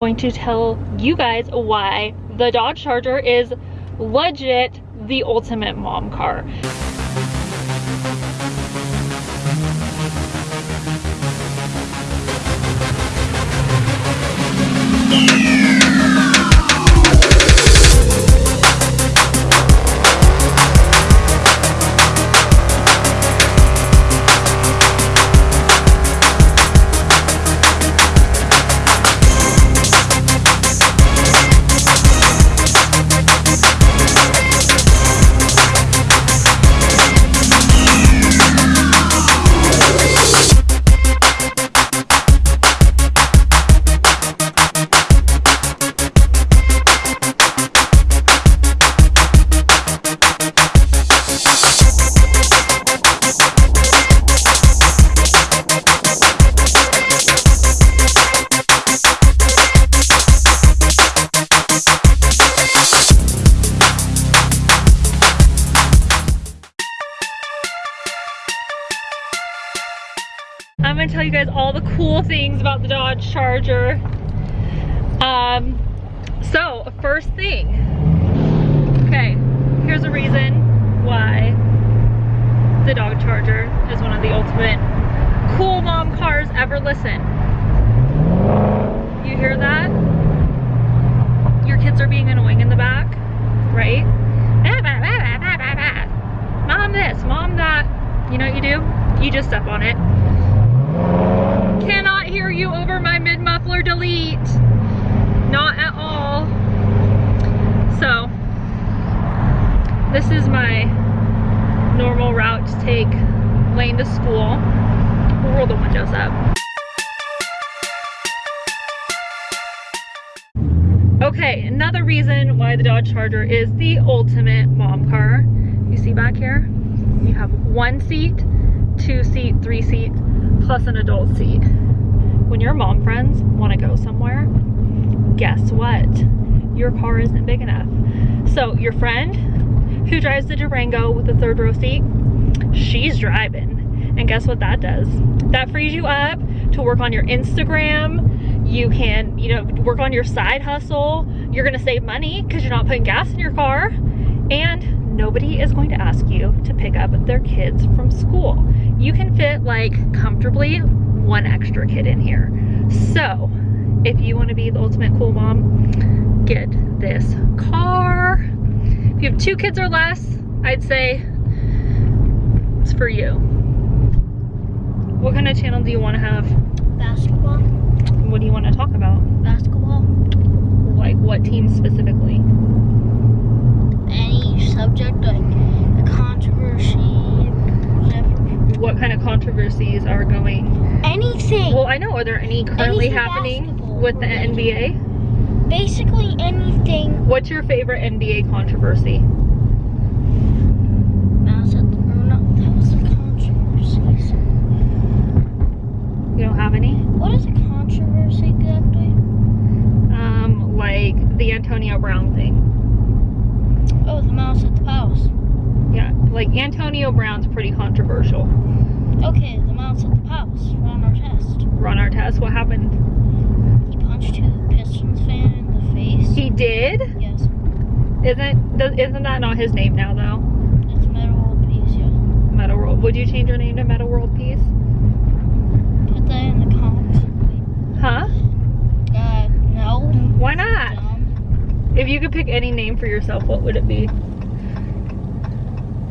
going to tell you guys why the Dodge Charger is legit the ultimate mom car. I'm things about the Dodge Charger. Um, so first thing, okay, here's a reason why the Dodge Charger is one of the ultimate cool mom cars ever. Listen, you hear that? Your kids are being annoying in the back, right? Mom this, mom that. You know what you do? You just step on it cannot hear you over my mid-muffler delete. Not at all. So, this is my normal route to take Lane to school. We'll roll the windows up. Okay, another reason why the Dodge Charger is the ultimate mom car. You see back here? You have one seat, two seat, three seat, plus an adult seat. When your mom friends want to go somewhere, guess what? Your car isn't big enough. So your friend who drives the Durango with the third row seat, she's driving. And guess what that does? That frees you up to work on your Instagram. You can, you know, work on your side hustle. You're gonna save money because you're not putting gas in your car. And nobody is going to ask you to pick up their kids from school you can fit like comfortably one extra kid in here. So if you want to be the ultimate cool mom, get this car. If you have two kids or less, I'd say it's for you. What kind of channel do you want to have? Basketball. What do you want to talk about? Basketball. Like what team specifically? Any subject like a controversy, what kind of controversies are going? Anything. Well, I know. Are there any currently Anything happening with the NBA? Basically anything. What's your favorite NBA controversy? Mouse at the, or not, that was a controversy. You don't have any? What is a controversy exactly? Um, like the Antonio Brown thing. Oh, the mouse at the house. Yeah, like Antonio Brown's pretty controversial. Okay, the mouse at the house. Ron Artest. Run our test. What happened? He punched a Pistons fan in the face. He did? Yes. Isn't does, isn't that not his name now though? It's Metta World Peace, yes. Metta World. Would you change your name to Metta World Peace? Put that in the comments. Huh? Uh, no. Why not? If you could pick any name for yourself, what would it be?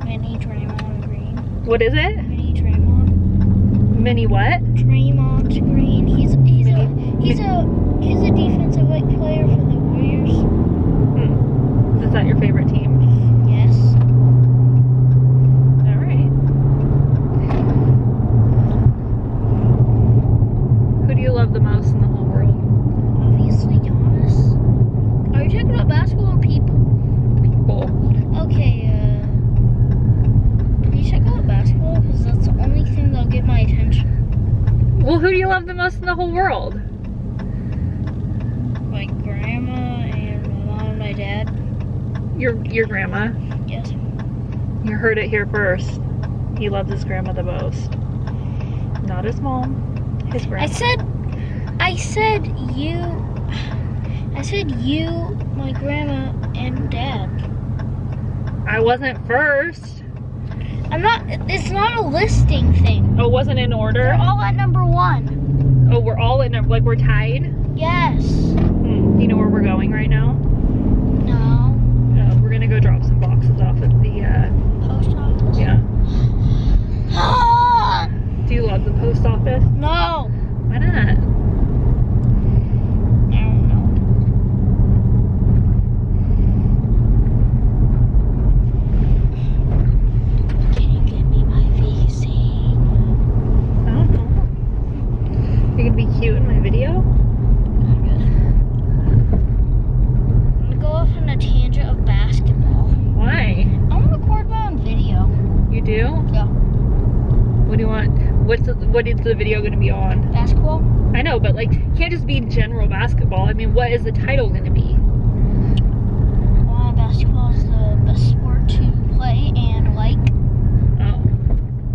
Mini Draymond Green. What is it? Mini Draymond. Mini what? Draymond Green. He's he's a Mini- he's a he's a defensive like player for the Warriors. Hmm. Is that your favorite team? Yes. All right. Who do you love the most in the whole world? Obviously Giannis. Are you talking about basketball or people? People. Okay. Uh, can you check out basketball because that's the only thing that'll get my attention. Well, who do you love the most in the whole world? My grandma and my mom and my dad. Your your grandma. Yes. You heard it here first. He loves his grandma the most. Not his mom. His grandma. I said, I said you. I said you, my grandma, and dad. I wasn't first. I'm not. It's not a listing thing. Oh, wasn't in order? all at number one. Oh, we're all in, like we're tied? Yes. Hmm. Do you know where we're going right now? No. Uh, we're gonna go drop some boxes off at the, uh, Post office. yeah. Ah, Do you love the post office? no. Why not? I don't know. Can you get me my VC? I don't know. You're gonna be cute in my video? I'm gonna go off on a tangent of basketball. Why? I want to record my own video. You do? Yeah. What do you want? What's the, what is the video gonna be on? Basketball? I know, but like, you can't just be general basketball. I mean, what is the title gonna be? Well, basketball is the best sport to play and like. Oh.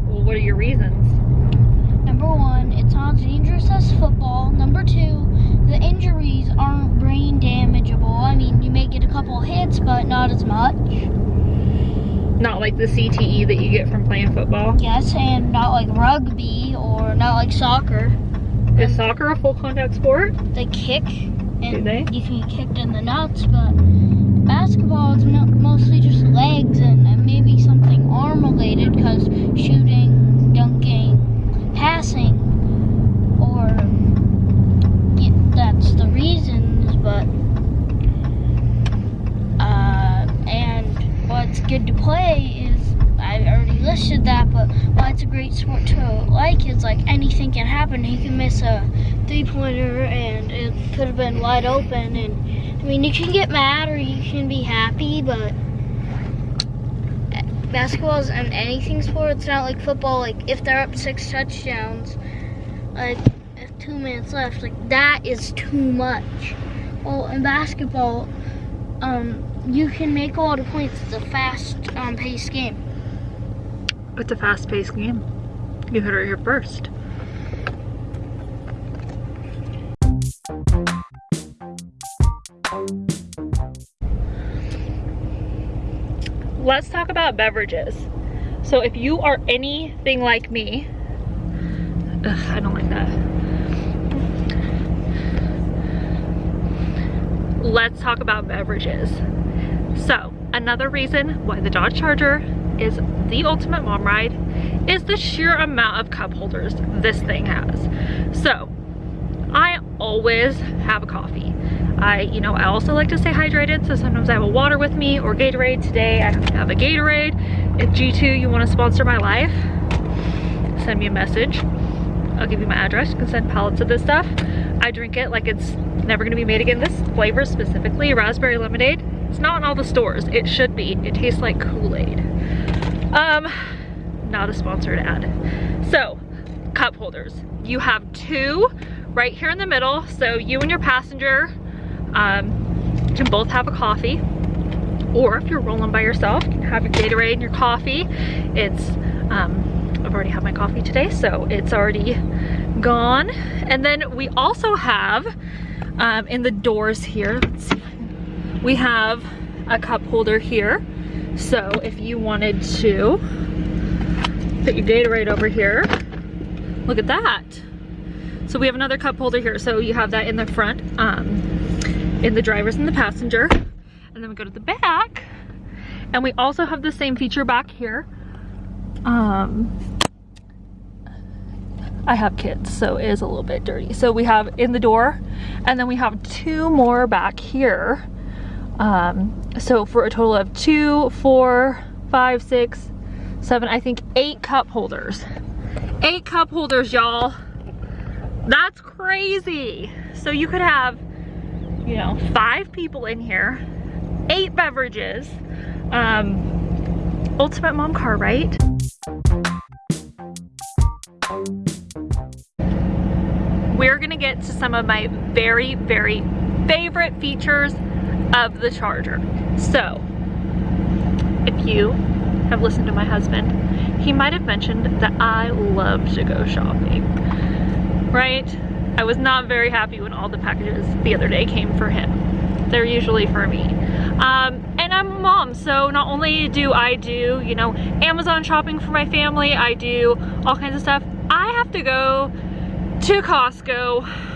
Well, what are your reasons? Number one, it's not as dangerous as football. Number two, the injuries aren't brain damageable. I mean, you may get a couple hits, but not as much. Not like the CTE that you get from playing football. Yes, and not like rugby or not like soccer. Is soccer a full contact sport? They kick, and Do they? you can get kicked in the nuts, but basketball is mostly just legs and, and maybe something arm related because shooting, dunking, passing, or yeah, that's the reasons, but uh, and what's good to play is I already listed that, but why it's a great sport to like is like anything can happen. He can miss a three pointer and it could have been wide open. And I mean, you can get mad or you can be happy, but basketball is an anything sport. It's not like football. Like if they're up six touchdowns, like two minutes left, like that is too much. Well, in basketball, um, you can make a lot of points. It's a fast um, paced game. It's a fast paced game. You heard it here first. Let's talk about beverages. So if you are anything like me, ugh, I don't like that. Let's talk about beverages. So another reason why the Dodge Charger is the ultimate mom ride is the sheer amount of cup holders this thing has. So I always have a coffee. I, you know, I also like to stay hydrated, so sometimes I have a water with me or Gatorade. Today I have a Gatorade. If G2, you want to sponsor my life, send me a message. I'll give you my address. You can send pallets of this stuff. I drink it like it's never gonna be made again. This flavor specifically, raspberry lemonade, it's not in all the stores. It should be. It tastes like Kool-Aid. Um, not a sponsored ad. So, cup holders. You have two right here in the middle. So you and your passenger um, can both have a coffee. Or if you're rolling by yourself, you can have your Gatorade and your coffee. It's, um, I've already had my coffee today, so it's already gone. And then we also have, um, in the doors here, we have a cup holder here. So if you wanted to put your Gatorade over here, look at that. So we have another cup holder here. So you have that in the front, um, in the driver's and the passenger. And then we go to the back and we also have the same feature back here. Um, I have kids, so it is a little bit dirty. So we have in the door and then we have two more back here. Um, so for a total of two, four, five, six, seven, I think eight cup holders. Eight cup holders, y'all. That's crazy. So you could have, you know, five people in here, eight beverages. Um, ultimate mom car, right? We're gonna get to some of my very, very favorite features of the Charger. So, if you have listened to my husband, he might have mentioned that I love to go shopping, right? I was not very happy when all the packages the other day came for him. they're usually for me. Um, and I'm a mom, so not only do I do, you know, Amazon shopping for my family, I do all kinds of stuff. I have to go to Costco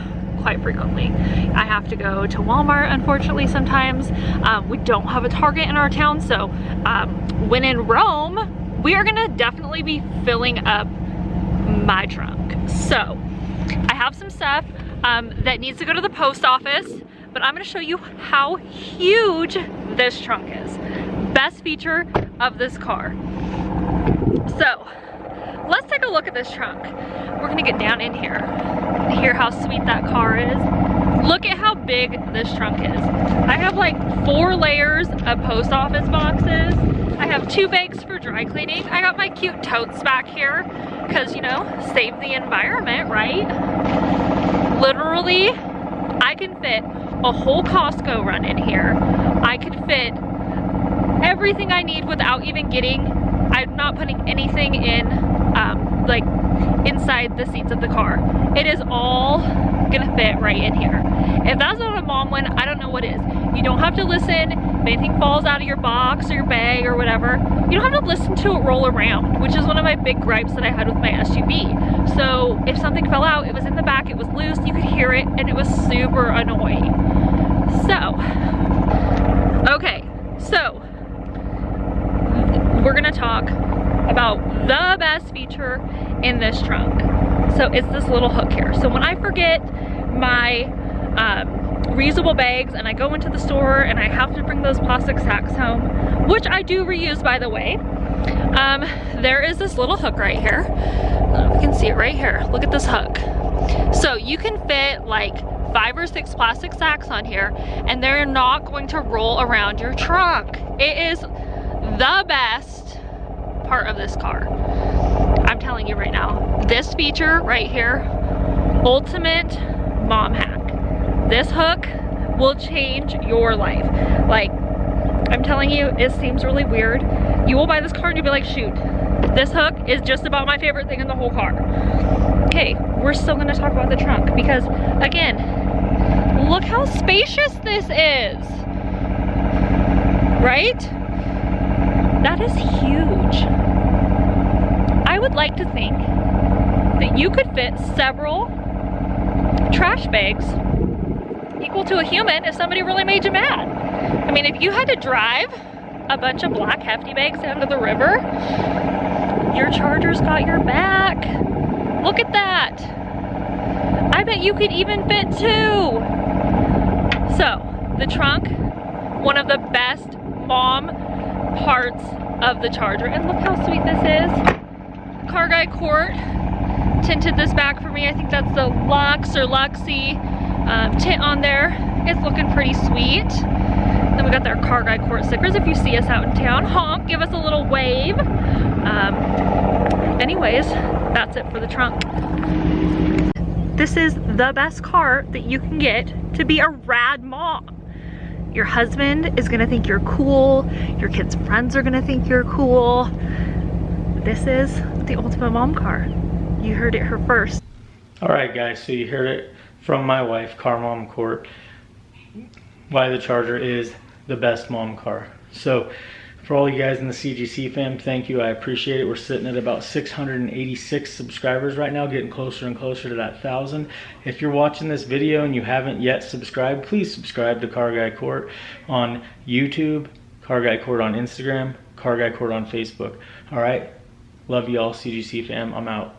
quite frequently. I have to go to Walmart, unfortunately, sometimes. Um, we don't have a Target in our town, so um, when in Rome, we are gonna definitely be filling up my trunk. So, I have some stuff um, that needs to go to the post office, but I'm gonna show you how huge this trunk is. Best feature of this car. So, let's take a look at this trunk. We're gonna get down in here, hear how sweet that car is. Look at how big this trunk is. I have like four layers of post office boxes. I have two bags for dry cleaning. I got my cute totes back here because, you know, save the environment, right? Literally, I can fit a whole Costco run in here. I can fit everything I need without even getting, I'm not putting anything in, um, like, inside the seats of the car. It is all gonna fit right in here. If that's not a mom one, I don't know what is. You don't have to listen if anything falls out of your box or your bag or whatever. You don't have to listen to it roll around, which is one of my big gripes that I had with my SUV. So if something fell out, it was in the back, it was loose, you could hear it, and it was super annoying. So, okay, so we're gonna talk about the best in this trunk. So it's this little hook here. So when I forget my um, reusable bags and I go into the store and I have to bring those plastic sacks home, which I do reuse by the way, um, there is this little hook right here. we can see it right here. Look at this hook. So you can fit like five or six plastic sacks on here and they're not going to roll around your trunk. It is the best part of this car. Telling you right now, this feature right here, ultimate mom hack. This hook will change your life. Like, I'm telling you, it seems really weird. You will buy this car and you'll be like, shoot, this hook is just about my favorite thing in the whole car. Okay, we're still gonna talk about the trunk because again, look how spacious this is, right? That is huge. Would like to think that you could fit several trash bags equal to a human if somebody really made you mad. I mean, if you had to drive a bunch of black hefty bags down to the river, your charger's got your back. Look at that. I bet you could even fit two. So, the trunk, one of the best mom parts of the charger. And look how sweet this is. Car Guy Court tinted this back for me. I think that's the Lux or Luxy um, tint on there. It's looking pretty sweet. Then we got their Car Guy Court stickers. If you see us out in town, honk, give us a little wave. Um, anyways, that's it for the trunk. This is the best car that you can get to be a rad mom. Your husband is gonna think you're cool. Your kids' friends are gonna think you're cool. This is the ultimate mom car. You heard it here first. All right, guys, so you heard it from my wife, Car Mom Court, why the Charger is the best mom car. So for all you guys in the CGC fam, thank you. I appreciate it. We're sitting at about 686 subscribers right now, getting closer and closer to that 1,000. If you're watching this video and you haven't yet subscribed, please subscribe to Car Guy Court on YouTube, Car Guy Court on Instagram, Car Guy Court on Facebook. All right? Love y'all, CGC fam. I'm out.